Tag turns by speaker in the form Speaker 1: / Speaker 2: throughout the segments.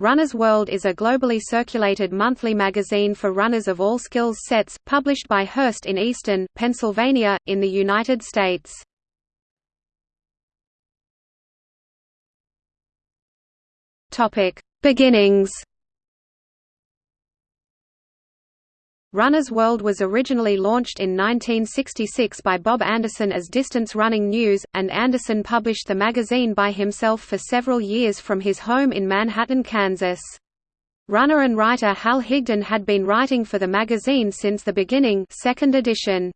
Speaker 1: Runner's World is a globally circulated monthly magazine for runners of all skills sets, published by Hearst in Easton, Pennsylvania, in the United States. Beginnings Runner's World was originally launched in 1966 by Bob Anderson as Distance Running News, and Anderson published the magazine by himself for several years from his home in Manhattan, Kansas. Runner and writer Hal Higdon had been writing for the magazine since the beginning second edition.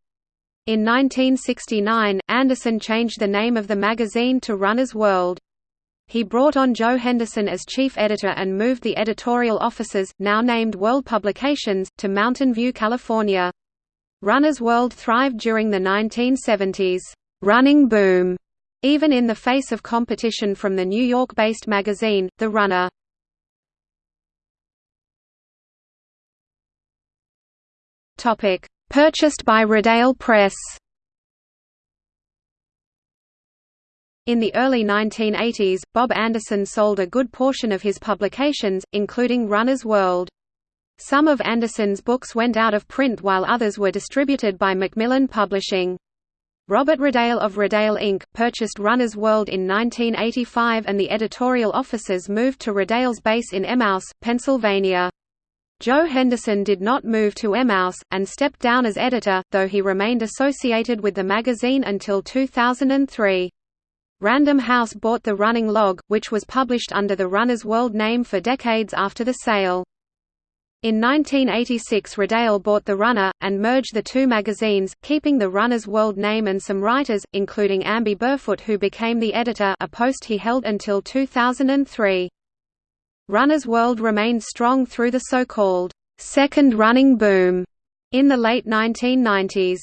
Speaker 1: In 1969, Anderson changed the name of the magazine to Runner's World. He brought on Joe Henderson as chief editor and moved the editorial offices, now named World Publications, to Mountain View, California. Runner's World thrived during the 1970s running boom, even in the face of competition from the New York-based magazine, The Runner. Purchased by Rodale Press In the early 1980s, Bob Anderson sold a good portion of his publications, including Runner's World. Some of Anderson's books went out of print while others were distributed by Macmillan Publishing. Robert Rodale of Rodale Inc. purchased Runner's World in 1985 and the editorial offices moved to Rodale's base in Emmaus, Pennsylvania. Joe Henderson did not move to Emmaus, and stepped down as editor, though he remained associated with the magazine until 2003. Random House bought the Running Log, which was published under the Runner's World name for decades after the sale. In 1986 Rodale bought The Runner, and merged the two magazines, keeping the Runner's World name and some writers, including Amby Burfoot who became the editor a post he held until 2003. Runner's World remained strong through the so-called, second running boom, in the late 1990s.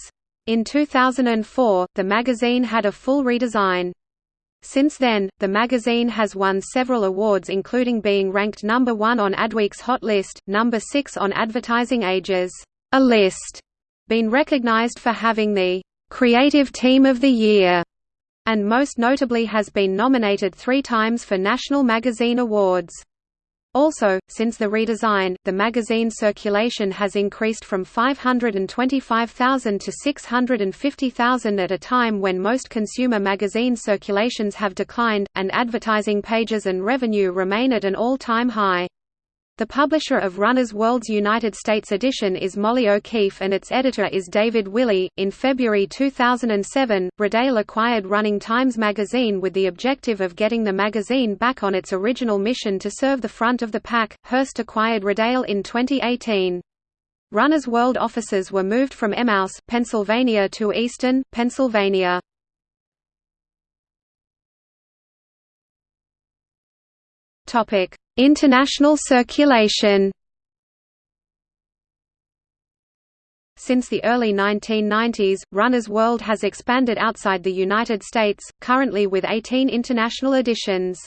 Speaker 1: In 2004, the magazine had a full redesign. Since then, the magazine has won several awards including being ranked number 1 on Adweek's Hot List, number 6 on Advertising Age's A List, been recognized for having the Creative Team of the Year, and most notably has been nominated three times for National Magazine Awards. Also, since the redesign, the magazine circulation has increased from 525,000 to 650,000 at a time when most consumer magazine circulations have declined, and advertising pages and revenue remain at an all-time high. The publisher of Runner's World's United States edition is Molly O'Keefe and its editor is David Willey. In February 2007, Rodale acquired Running Times magazine with the objective of getting the magazine back on its original mission to serve the front of the pack. Hearst acquired Rodale in 2018. Runner's World offices were moved from Emmaus, Pennsylvania to Easton, Pennsylvania. Topic: International circulation Since the early 1990s, Runner's World has expanded outside the United States, currently with 18 international editions.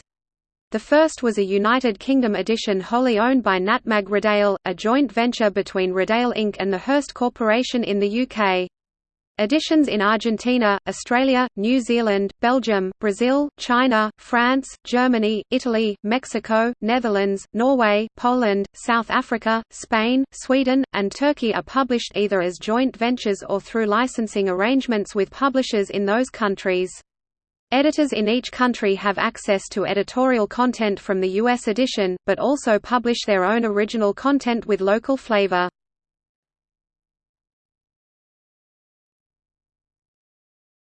Speaker 1: The first was a United Kingdom edition wholly owned by Natmag Rodale, a joint venture between Rodale Inc. and the Hearst Corporation in the UK. Editions in Argentina, Australia, New Zealand, Belgium, Brazil, China, France, Germany, Italy, Mexico, Netherlands, Norway, Poland, South Africa, Spain, Sweden, and Turkey are published either as joint ventures or through licensing arrangements with publishers in those countries. Editors in each country have access to editorial content from the U.S. edition, but also publish their own original content with local flavor.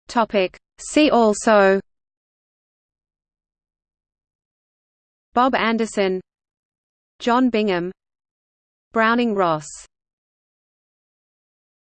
Speaker 1: Topic. See also Bob Anderson John Bingham Browning Ross